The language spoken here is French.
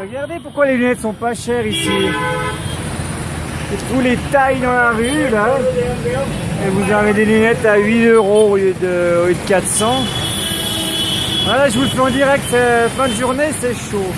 Regardez pourquoi les lunettes sont pas chères ici. Tous les tailles dans la rue là. Et vous avez des lunettes à 8 euros au de, au lieu de 400. Voilà, je vous le fais en direct, euh, fin de journée, c'est chaud.